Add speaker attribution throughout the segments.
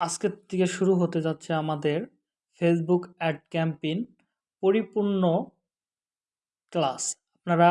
Speaker 1: আজকের থেকে শুরু হতে যাচ্ছে আমাদের ফেসবুক অ্যাড ক্যাম্পেইন পরিপূর্ণ ক্লাস আপনারা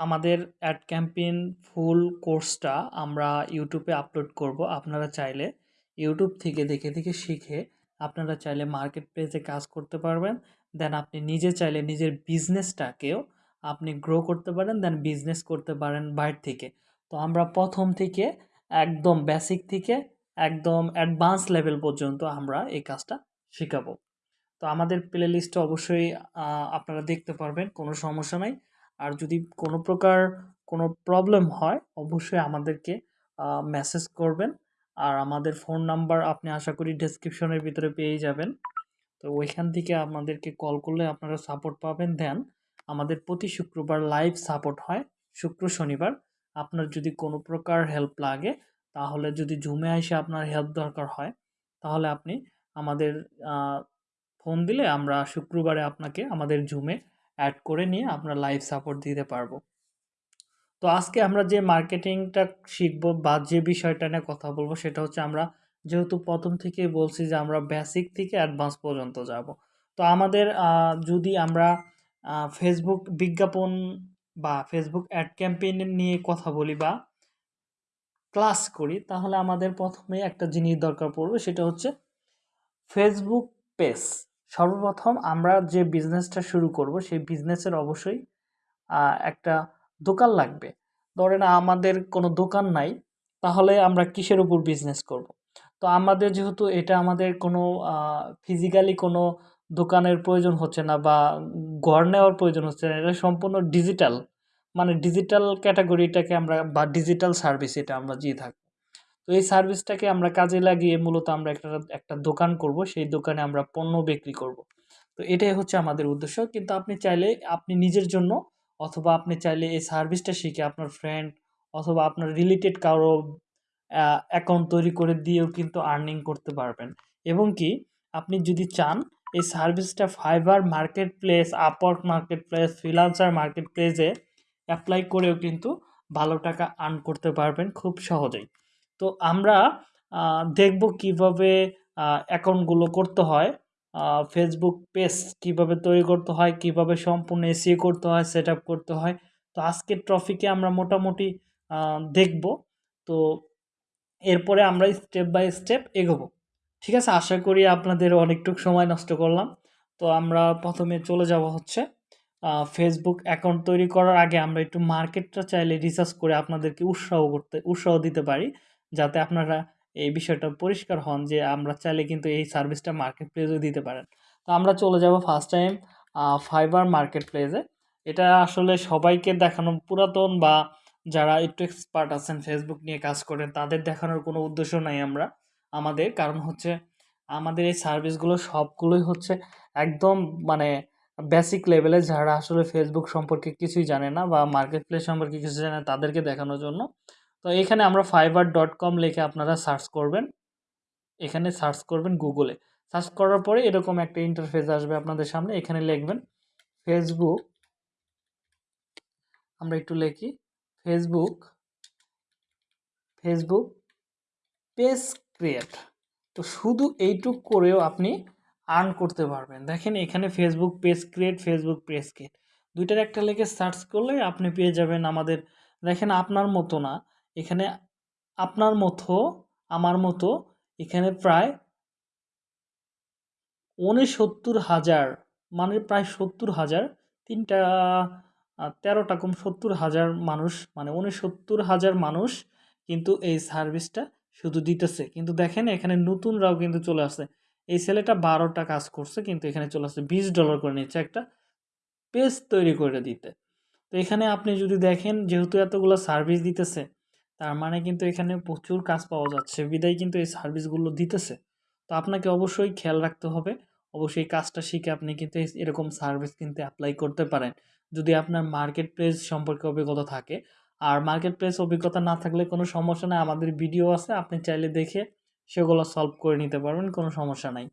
Speaker 1: আমাদের অ্যাড ক্যাম্পেইন ফুল কোর্সটা আমরা ইউটিউবে আপলোড করব। আপনারা চাইলে ইউটিউব থেকে দেখে দেখে শিখে আপনারা চাইলে মার্কেট প্লেসে কাজ করতে পারবেন। দেন আপনি নিজে চাইলে নিজের বিজনেসটাকেও আপনি গ্রো করতে পারেন দেন বিজনেস করতে পারেন বাইরে থেকে। তো আমরা প্রথম থেকে একদম বেসিক থেকে একদম অ্যাডভান্স লেভেল পর্যন্ত আমরা এই কাজটা শেখাবো। তো আমাদের প্লে লিস্টে অবশ্যই আপনারা দেখতে পারবেন, কোনো সমস্যা নাই। আর যদি কোনো প্রকার কোনো প্রবলেম হয়, অবশ্যই আমাদেরকে মেসেজ করবেন। আর আমাদের ফোন নাম্বার আপনি আশা করি ডেসক্রিপশনের ভিতরে পেয়ে যাবেন। তো ওইখান থেকে আমাদেরকে কল করলে আপনারা সাপোর্ট পাবেন। দেন আমাদের প্রতি শুক্রবার লাইভ সাপোর্ট হয়। শুক্র শনিবার। আপনার যদি কোনো প্রকার হেল্প লাগে তাহলে যদি জুমে এসে আপনার হেল্প দরকার হয়, তাহলে আপনি আমাদের ফোন দিলে আমরা শুক্রবারে আপনাকে আমাদের জুমে অ্যাড করে নিয়ে আপনার লাইভ সাপোর্ট দিতে পারব। তো আজকে আমরা যে মার্কেটিংটা শিখব বা যে বিষয়টা নিয়ে কথা বলব সেটা হচ্ছে আমরা যেহেতু প্রথম থেকে বলছি যে আমরা বেসিক থেকে অ্যাডভান্স পর্যন্ত যাব। তো আমাদের যদি আমরা ফেসবুক বিজ্ঞাপন বা ফেসবুক অ্যাড ক্যাম্পেইন নিয়ে কথা বলি বা ক্লাস করি, তাহলে আমাদের প্রথমে একটা জিনিস দরকার পড়বে, সেটা হচ্ছে ফেসবুক পেজ সর্বপ্রথম আমরা যে বিজনেসটা শুরু করব, সেই বিজনেসের অবশ্যই একটা দোকান লাগবে। ধরেন আমাদের কোনো দোকান নাই, তাহলে আমরা কিসের উপর বিজনেস করব। তো আমাদের যেহেতু এটা আমাদের কোনো ফিজিক্যালি কোনো দোকানের প্রয়োজন হচ্ছে না বা গড় নেওয়ার প্রয়োজন হচ্ছে না, এটা সম্পূর্ণ ডিজিটাল মানে ডিজিটাল ক্যাটাগরিটাকে আমরা বা ডিজিটাল সার্ভিস এটা আমরা দিয়ে থাকব তো এই সার্ভিসটাকে আমরা কাজে লাগিয়ে মূলত আমরা একটা একটা দোকান করব, সেই দোকানে আমরা পণ্য বিক্রি করব। তো এটাই হচ্ছে আমাদের উদ্দেশ্য। কিন্তু আপনি চাইলে, আপনি নিজের জন্য অথবা আপনি চাইলে এই সার্ভিসটা শিখে আপনার ফ্রেন্ড অথবা আপনার রিলেটেড কারও অ্যাকাউন্ট তৈরি করে দিয়েও কিন্তু আর্নিং করতে পারবেন। এবং কি, আপনি যদি চান, এই সার্ভিসটা Fiverr marketplace Upwork marketplace freelancer market প্লেসে অ্যাপ্লাই করেও কিন্তু ভালো টাকা আর্ন করতে পারবেন খুব সহজেই। তো আমরা দেখব কীভাবে অ্যাকাউন্টগুলো করতে হয় ফেসবুক পেজ কীভাবে তৈরি করতে হয়, কীভাবে সম্পূর্ণ এসিও করতে হয় সেট করতে হয়। তো আজকের ট্রফিকে আমরা মোটামুটি দেখব। তো এরপরে আমরা স্টেপ বাই স্টেপ এগোবো। ঠিক আছে? আশা করি আপনাদের অনেকটুকু সময় নষ্ট করলাম। তো আমরা প্রথমে চলে যাব হচ্ছে ফেসবুক অ্যাকাউন্ট তৈরি করার আগে আমরা একটু মার্কেটটা চাইলে রিসার্চ করে আপনাদেরকে উৎসাহ করতে, উৎসাহ দিতে পারি। যাতে আপনারা এই বিষয়টা পরিষ্কার হন যে আমরা চাইলে কিন্তু এই সার্ভিসটা মার্কেট প্লেসে দিতে পারেন। তো আমরা চলে যাব ফার্স্ট টাইম ফাইবার মার্কেট প্লেসে এটা আসলে সবাইকে দেখানো পুরাতন বা যারা একটু এক্সপার্ট আছেন ফেসবুক নিয়ে কাজ করেন, তাদের দেখানোর কোনো উদ্দেশ্য নাই আমরা, আমাদের। কারণ হচ্ছে আমাদের এই সার্ভিসগুলো সবগুলোই হচ্ছে একদম মানে বেসিক লেভেলে যারা আসলে ফেসবুক সম্পর্কে কিছুই জানে না বা মার্কেট প্লেস সম্পর্কে কিছু জানে তাদেরকে দেখানোর জন্য। তো এখানে আমরা ফাইবার ডট কম লিখে আপনারা সার্চ করবেন। এখানে সার্চ করবেন গুগলে সার্চ করার পরে এরকম একটা ইন্টারফেস আসবে আপনাদের সামনে, এখানে লিখবেন ফেসবুক আমরা একটু লিখি ফেসবুক ফেসবুক পেজ ক্রিয়েট তো শুধু এইটুক করেও আপনি আর্ন করতে পারবেন। দেখেন এখানে Facebook page create Facebook page create দুইটার একটা লেগে সার্চ করলে আপনি পেয়ে যাবেন আমাদের, দেখেন আপনার মতো না, এখানে আপনার মতো, আমার মতো, এখানে প্রায় উনসত্তর হাজার মানে প্রায় সত্তর হাজার, তিনটা তেরোটা কম সত্তর হাজার মানুষ মানে উনসত্তর হাজার মানুষ কিন্তু এই সার্ভিসটা শুধু দিতেছে। কিন্তু দেখেন এখানে নতুনরাও কিন্তু চলে আসছে। এই ছেলেটা বারোটা কাজ করছে, কিন্তু এখানে চলে আসছে বিশ ডলার করে নিচ্ছে একটা পেজ তৈরি করে দিতে। তো এখানে আপনি যদি দেখেন যেহেতু এতগুলো সার্ভিস দিতেছে, তার মানে কিন্তু এখানে প্রচুর কাজ পাওয়া যাচ্ছে, বিদায় কিন্তু এই সার্ভিসগুলো দিতেছে। তো আপনাকে অবশ্যই খেয়াল রাখতে হবে, অবশ্যই কাজটা শিখে আপনি কিন্তু এরকম সার্ভিস কিন্তু অ্যাপ্লাই করতে পারেন। যদি আপনার মার্কেট প্লেস সম্পর্কে অভিজ্ঞতা থাকে, আর মার্কেট প্লেস অভিজ্ঞতা না থাকলে কোনো সমস্যা নাই, আমাদের ভিডিও আছে, আপনি চাইলে দেখে সেগুলো সলভ করে নিতে পারবেন, কোনো সমস্যা নাই।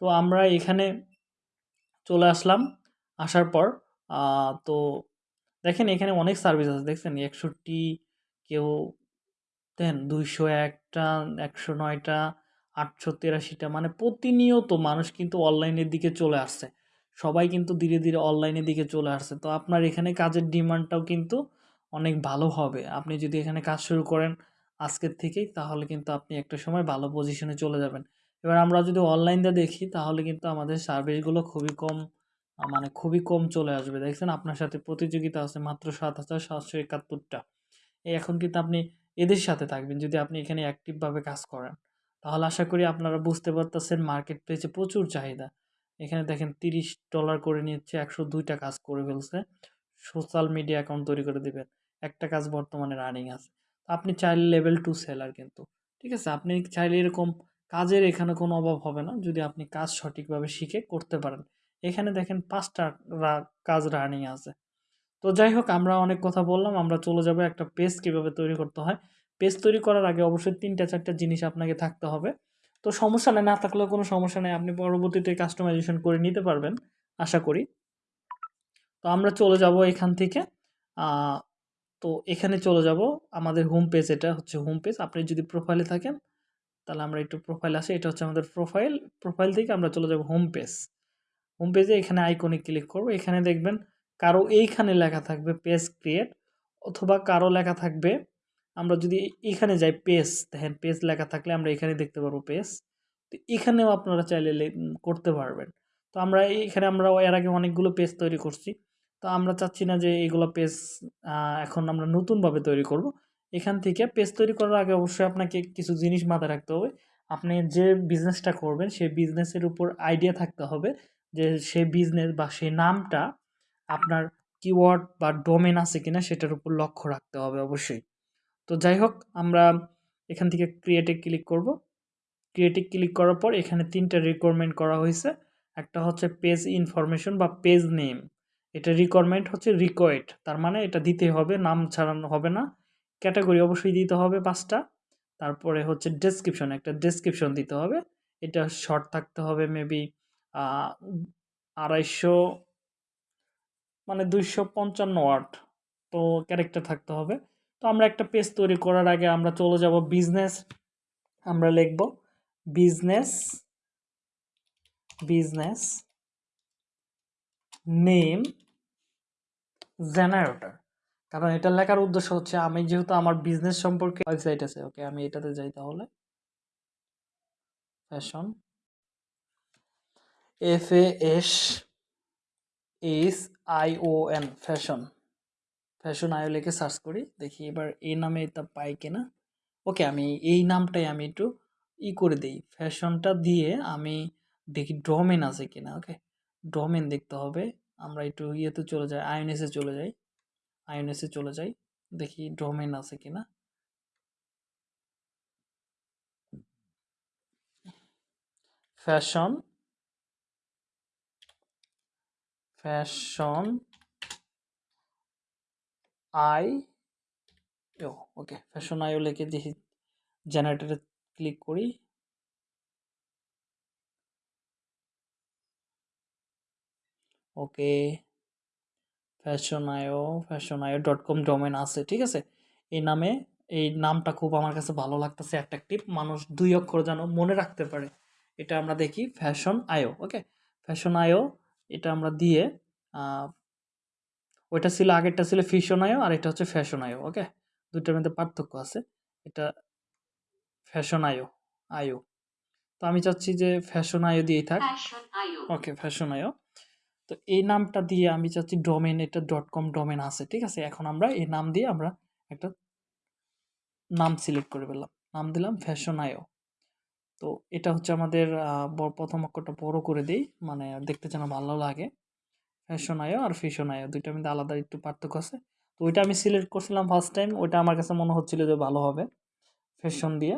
Speaker 1: তো আমরা এখানে চলে আসলাম, আসার পর তো দেখেন এখানে অনেক সার্ভিস আছে, দেখছেন? একষট্টি কেউ দেন দুইশো একটা, একশো নয়টা, আটশো তেরাশিটা মানে প্রতিনিয়ত মানুষ কিন্তু অনলাইনের দিকে চলে আসছে। সবাই কিন্তু ধীরে ধীরে অনলাইনের দিকে চলে আসছে। তো আপনার এখানে কাজের ডিমান্ডটাও কিন্তু অনেক ভালো হবে। আপনি যদি এখানে কাজ শুরু করেন আজকের থেকেই তাহলে কিন্তু আপনি একটা সময় ভালো পজিশনে চলে যাবেন এবার আমরা যদি অনলাইনটা দেখি তাহলে কিন্তু আমাদের সার্ভিসগুলো খুবই কম মানে খুবই কম চলে আসবে। দেখছেন আপনার সাথে প্রতিযোগিতা আছে মাত্র ৭,৭৭১টা। এই এখন কিন্তু আপনি এদের সাথে থাকবেন যদি আপনি এখানে অ্যাক্টিভভাবে কাজ করেন। তাহলে আশা করি আপনারা বুঝতে পারতেছেন মার্কেট প্লেসে প্রচুর চাহিদা। এখানে দেখেন $30 করে নিচ্ছে একশো দুইটা কাজ করে ফেলছে। সোশ্যাল মিডিয়া অ্যাকাউন্ট তৈরি করে দিবেন। একটা কাজ বর্তমানে রানিং আছে। আপনি চাইলে লেভেল 2 সেলার কিন্তু। ঠিক আছে? আপনি চাইলে এরকম কাজের এখানে কোনো অভাব হবে না যদি আপনি কাজ সঠিকভাবে শিখে করতে পারেন। এখানে দেখেন পাঁচটা কাজ রানিং আছে। তো যাই হোক আমরা অনেক কথা বললাম। আমরা চলে যাব একটা পেজ কীভাবে তৈরি করতে হয়। পেজ তৈরি করার আগে অবশ্যই ৩ টা ৪ টা জিনিস আপনাকে থাকতে হবে। তো সমস্যা নাই, না থাকলেও কোনো সমস্যা নেই আপনি পরবর্তীতে কাস্টমাইজেশন করে নিতে পারবেন আশা করি। তো আমরা চলে যাব এখান থেকে তো এখানে চলে যাব আমাদের হোম পেজ এটা হচ্ছে হোম পেজ। আপনি যদি প্রোফাইলে থাকেন, তাহলে আমরা একটু প্রোফাইল আসি। এটা হচ্ছে আমাদের প্রোফাইল। প্রোফাইল থেকে আমরা চলে যাব হোম পেজ। হোম পেজে এখানে আইকনে ক্লিক করব। এখানে দেখবেন কারও এইখানে লেখা থাকবে পেজ ক্রিয়েট অথবা কারও লেখা থাকবে, আমরা যদি এখানে যাই পেজ দেখেন পেজ লেখা থাকলে আমরা এখানে দেখতে পারব পেজ। তো এখানেও আপনারা চাইলে করতে পারবেন। তো আমরা এখানে আমরা এর আগে অনেকগুলো পেজ তৈরি করছি। তো আমরা চাচ্ছি না যে এগুলো পেজ এখন আমরা নতুনভাবে তৈরি করব। এখান থেকে পেজ তৈরি করার আগে অবশ্যই আপনাকে কিছু জিনিস মাথায় রাখতে হবে। আপনি যে বিজনেসটা করবেন সেই বিজনেসের উপর আইডিয়া থাকতে হবে যে সেই বিজনেস বা সেই নামটা আপনার কিওয়ার্ড বা ডোমেন আছে কিনা সেটার উপর লক্ষ্য রাখতে হবে অবশ্যই। তো যাই হোক, আমরা এখান থেকে ক্রিয়েটে ক্লিক করব। ক্রিয়েটে ক্লিক করার পর এখানে ৩ টা রিকোয়ারমেন্ট করা হয়েছে একটা হচ্ছে পেজ ইনফরমেশন বা পেজ নেম। এটা রিকোয়ারমেন্ট হচ্ছে রিকোয়েড। তার মানে এটা দিতে হবে, নাম ছাড়ানো হবে না। ক্যাটাগরি অবশ্যই দিতে হবে পাঁচটা তারপরে হচ্ছে ডেসক্রিপশন, একটা ডেসক্রিপশন দিতে হবে। এটা শর্ট থাকতে হবে মেবি আ ২৫০ মানে ২৫৫ ওয়ার্ড। তো ক্যারেক্টার থাকতে হবে। তো আমরা একটা পেজ তৈরি করার আগে আমরা চলে যাব বিজনেস আমরা লিখব বিজনেস বিজনেস নেম জেনারেটর। কারণ এটা লেখার উদ্দেশ্য হচ্ছে আমি যেহেতু আমার বিজনেস সম্পর্কে ওয়েবসাইট আছে। ওকে আমি এটাতে যাই তাহলে। Fashion F A S H I O N fashion. Fashion IO লিখে সার্চ করি। দেখি এবার এই নামে এটা পাই কিনা। ওকে আমি এই নামটাই আমি একটু ই করে দেই। ফ্যাশনটা দিয়ে আমি দেখি ডোমেন আছে কিনা। ওকে। ডোমেন দেখতে হবে। আমরা একটু ইয়েতে চলে যাই, আইওনিক্স এ চলে যাই। আইওনিক্স এ চলে যাই। দেখি ডোমেন আছে কিনা। Fashion fashion I O okay fashion IO লিখে দেখি জেনারেটরে ক্লিক করি। Okay. Fashion IO, fashion IO dot com domain আছে। ঠিক আছে? এই নামে এই নামটা খুব আমার কাছে ভালো লাগতেছে অ্যাট্রাকটিভ। মানুষ ২ অক্ষর যেন মনে রাখতে পারে। এটা আমরা দেখি ফ্যাশন আইও। ওকে? ফ্যাশন আইও এটা আমরা দিয়ে ওইটা ছিল আগেরটা ছিল ফিশন আইও আর এটা হচ্ছে ফ্যাশন আইও। ওকে? ২ টার মধ্যে পার্থক্য আছে। এটা ফ্যাশন আইও, আইও। তো আমি চাচ্ছি যে ফ্যাশন আইও দিয়েই থাক। Okay fashion IO. তো এই নামটা দিয়ে আমি চাচ্ছি ডোমেন এটা ডট কম ডোমেন আছে। ঠিক আছে? এখন আমরা এই নাম দিয়ে আমরা একটা নাম সিলেক্ট করে ফেললাম। নাম দিলাম ফ্যাশন আইও। তো এটা হচ্ছে আমাদের প্রথম ব ১ম অক্ষরটা বড় করে দিই মানে দেখতে যেন ভালো লাগে। ফ্যাশন আইও আর ফিশন আইও ২ টার মধ্যে আলাদা একটু পার্থক্য আছে। তো ওইটা আমি সিলেক্ট করছিলাম ফার্স্ট টাইম। ওইটা আমার কাছে মনে হচ্ছিল যে ভালো হবে। ফ্যাশন দিয়ে।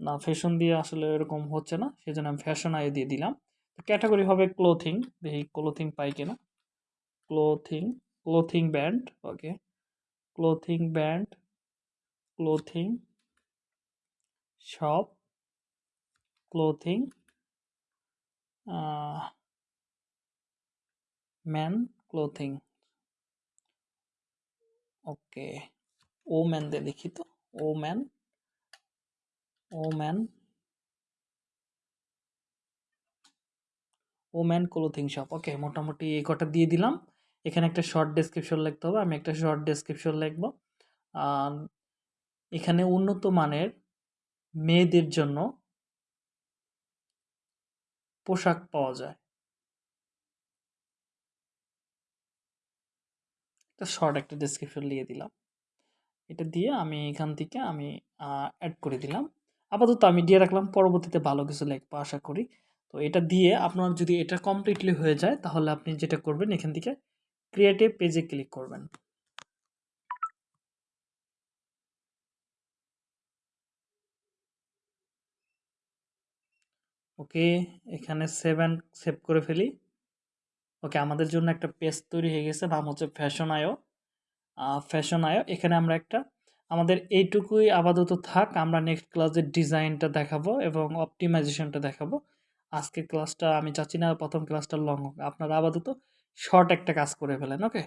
Speaker 1: না ফ্যাশন দিয়ে আসলে এরকম হচ্ছে না। সেজন্য আমি ফ্যাশন আইও দিয়ে দিলাম। ক্যাটেগরি হবে ক্লোথিং। দেখি ক্লোথিং পাই কিনা। Clothing, clothing brand okay. Clothing brand clothing shop, clothing man clothing. Okay. Woman দিয়ে লিখি তো। ও woman woman clothing shop okay মোটামুটি এই কটা দিয়ে দিলাম। এখানে একটা শর্ট ডেসক্রিপশন লিখতে হবে। আমি একটা শর্ট ডেসক্রিপশন লিখব। এখানে উন্নত মানের মেয়েদের জন্য পোশাক পাওয়া যায়। একটা শর্ট একটা ডেসক্রিপশন দিয়ে দিলাম। এটা দিয়ে আমি এখান থেকে আমি অ্যাড করে দিলাম। আপাতত আমি দিয়ে রাখলাম। পরবর্তীতে ভালো কিছু লিখব, আশা করি। তো এটা দিয়ে আপনার যদি এটা কমপ্লিটলি হয়ে যায়, তাহলে আপনি যেটা করবেন, এখান থেকে ক্রিয়েটিভ পেজে ক্লিক করবেন। ওকে, এখানে সেভ অ্যান্ড সেভ করে ফেলি। ওকে, আমাদের জন্য একটা পেজ তৈরি হয়ে গেছে, নাম হচ্ছে ফ্যাশন আয়ো ফ্যাশন আয়ো এখানে আমরা একটা, আমাদের এইটুকুই আপাতত থাক, আমরা নেক্সট ক্লাসের ডিজাইনটা দেখাবো এবং অপটিমাইজেশনটা দেখাবো। আজকের ক্লাসটা আমি চাচ্ছি না প্রথম ক্লাসটা লং হোক। আপনারা আপাতত শর্ট একটা কাজ করে ফেলেন ওকে